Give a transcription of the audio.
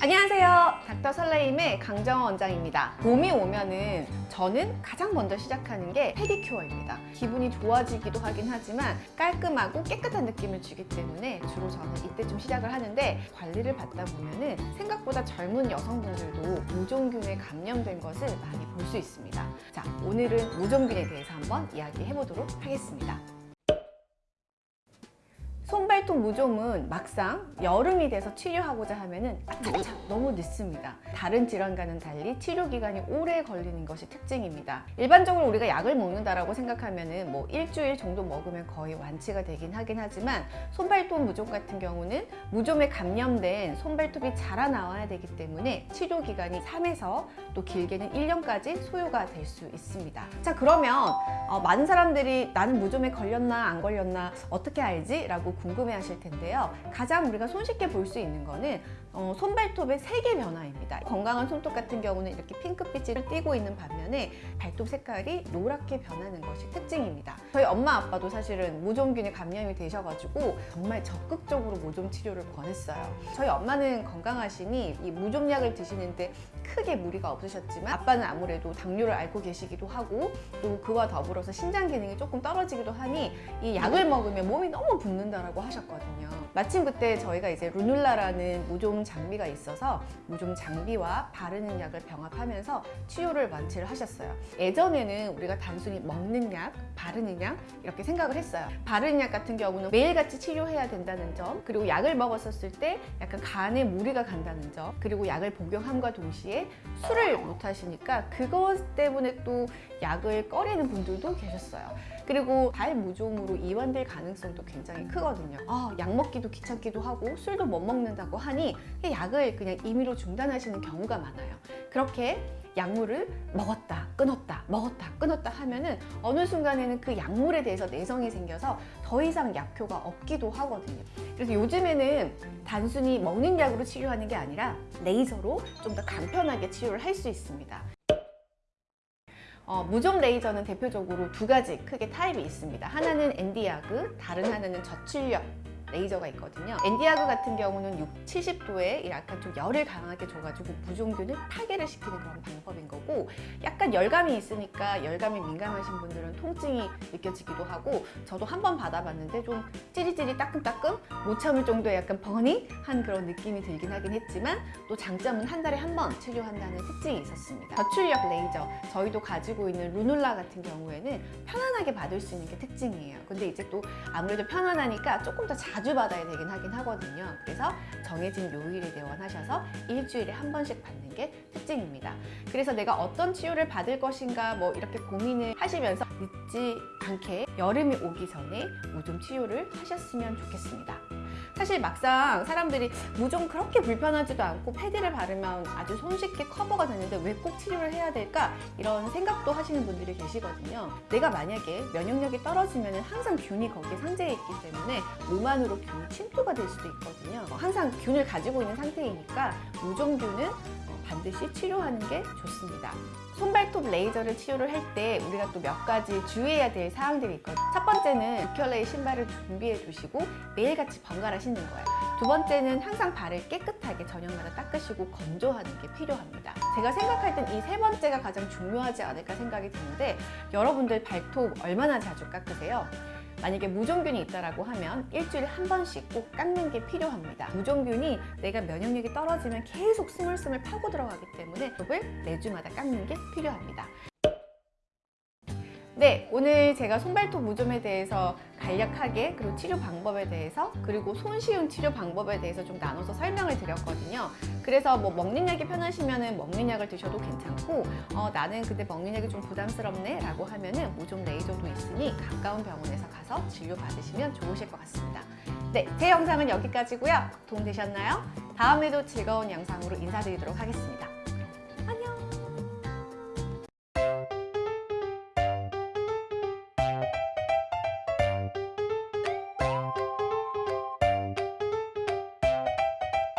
안녕하세요. 닥터 설레임의 강정원 원장입니다. 봄이 오면은 저는 가장 먼저 시작하는 게 페디큐어입니다. 기분이 좋아지기도 하긴 하지만 깔끔하고 깨끗한 느낌을 주기 때문에 주로 저는 이때쯤 시작을 하는데 관리를 받다 보면은 생각보다 젊은 여성분들도 무종균에 감염된 것을 많이 볼 수 있습니다. 자 오늘은 무종균에 대해서 한번 이야기해 보도록 하겠습니다 손발톱 무좀은 막상 여름이 돼서 치료하고자 하면은 너무 늦습니다. 다른 질환과는 달리 치료 기간이 오래 걸리는 것이 특징입니다. 일반적으로 우리가 약을 먹는다라고 생각하면은 뭐 일주일 정도 먹으면 거의 완치가 되긴 하긴 하지만 손발톱 무좀 같은 경우는 무좀에 감염된 손발톱이 자라나와야 되기 때문에 치료 기간이 3에서 또 길게는 1년까지 소요가 될 수 있습니다. 자 그러면 어, 많은 사람들이 나는 무좀에 걸렸나 안 걸렸나 어떻게 알지? 라고 궁금해 하실 텐데요. 가장 우리가 손쉽게 볼 수 있는 거는 어, 손발톱의 색의 변화입니다. 건강한 손톱 같은 경우는 이렇게 핑크빛을 띠고 있는 반면에 발톱 색깔이 노랗게 변하는 것이 특징입니다. 저희 엄마 아빠도 사실은 모종균에 감염이 되셔가지고 정말 적극적으로 모종 치료를 권했어요. 저희 엄마는 건강하시니 이 무좀약을 드시는데 크게 무리가 없으셨지만 아빠는 아무래도 당뇨를 앓고 계시기도 하고 또 그와 더불어서 신장 기능이 조금 떨어지기도 하니 이 약을 먹으면 몸이 너무 붓는다라고 하셨 거든요. 마침 그때 저희가 이제 루눌라라는 무좀 장비가 있어서 무좀 장비와 바르는 약을 병합하면서 치료를 완치를 하셨어요. 예전에는 우리가 단순히 먹는 약, 바르는 약 이렇게 생각을 했어요. 바르는 약 같은 경우는 매일같이 치료해야 된다는 점 그리고 약을 먹었었을 때 약간 간에 무리가 간다는 점 그리고 약을 복용함과 동시에 술을 못 하시니까 그것 때문에 또 약을 꺼리는 분들도 계셨어요. 그리고 발무좀으로 이완될 가능성도 굉장히 크거든요. 아, 약 먹기도 귀찮기도 하고 술도 못 먹는다고 하니 약을 그냥 임의로 중단하시는 경우가 많아요. 그렇게 약물을 먹었다 끊었다 먹었다 끊었다 하면은 어느 순간에는 그 약물에 대해서 내성이 생겨서 더 이상 약효가 없기도 하거든요 그래서 요즘에는 단순히 먹는 약으로 치료하는 게 아니라 레이저로 좀 더 간편하게 치료를 할 수 있습니다 어, 무좀 레이저는 대표적으로 두 가지 크게 타입이 있습니다. 하나는 Nd:YAG 다른 하나는 저출력 레이저가 있거든요. Nd:YAG 같은 경우는 6, 70도에 약간 좀 열을 강하게 줘가지고 무좀균을 파괴를 시키는 그런 방법인 거고 약간 열감이 있으니까 열감이 민감하신 분들은 통증이 느껴지기도 하고 저도 한 번 받아봤는데 좀 찌릿찌릿 따끔따끔 못 참을 정도의 약간 버닝한 그런 느낌이 들긴 하긴 했지만 또 장점은 한 달에 한 번 치료한다는 특징이 있었습니다. 저출력 레이저 저희도 가지고 있는 루눌라 같은 경우에는 편안하게 받을 수 있는 게 특징이에요. 근데 이제 또 아무래도 편안하니까 조금 더 자. 자주 받아야 되긴 하긴 하거든요. 그래서 정해진 요일에 내원하셔서 일주일에 한 번씩 받는 게 특징입니다. 그래서 내가 어떤 치료를 받을 것인가 뭐 이렇게 고민을 하시면서 늦지 않게 여름이 오기 전에 무좀 치료를 하셨으면 좋겠습니다. 사실 막상 사람들이 무좀 그렇게 불편하지도 않고 패드를 바르면 아주 손쉽게 커버가 되는데 왜 꼭 치료를 해야 될까? 이런 생각도 하시는 분들이 계시거든요. 내가 만약에 면역력이 떨어지면 항상 균이 거기에 상재해 있기 때문에 몸 안으로 균이 침투가 될 수도 있거든요. 항상 균을 가지고 있는 상태이니까 무좀균은 반드시 치료하는 게 좋습니다. 손발톱 레이저를 치료를 할 때 우리가 또 몇 가지 주의해야 될 사항들이 있거든요. 첫 번째는 두 켤레의 신발을 준비해 두시고 매일같이 번갈아 신는 거예요. 두 번째는 항상 발을 깨끗하게 저녁마다 닦으시고 건조하는 게 필요합니다. 제가 생각할 땐 이 세 번째가 가장 중요하지 않을까 생각이 드는데 여러분들 발톱 얼마나 자주 깎으세요? 만약에 무좀균이 있다고 하면 일주일에 한 번씩 꼭 깎는 게 필요합니다. 무좀균이 내가 면역력이 떨어지면 계속 스물스물 파고 들어가기 때문에 톱을 매주마다 깎는 게 필요합니다. 네, 오늘 제가 손발톱 무좀에 대해서 간략하게 그리고 치료 방법에 대해서 그리고 손쉬운 치료 방법에 대해서 좀 나눠서 설명을 드렸거든요. 그래서 뭐 먹는 약이 편하시면 먹는 약을 드셔도 괜찮고 어, 나는 근데 먹는 약이 좀 부담스럽네 라고 하면 은 무좀 레이저도 있으니 가까운 병원에서 가서 진료 받으시면 좋으실 것 같습니다. 네, 제 영상은 여기까지고요. 도움되셨나요? 다음에도 즐거운 영상으로 인사드리도록 하겠습니다.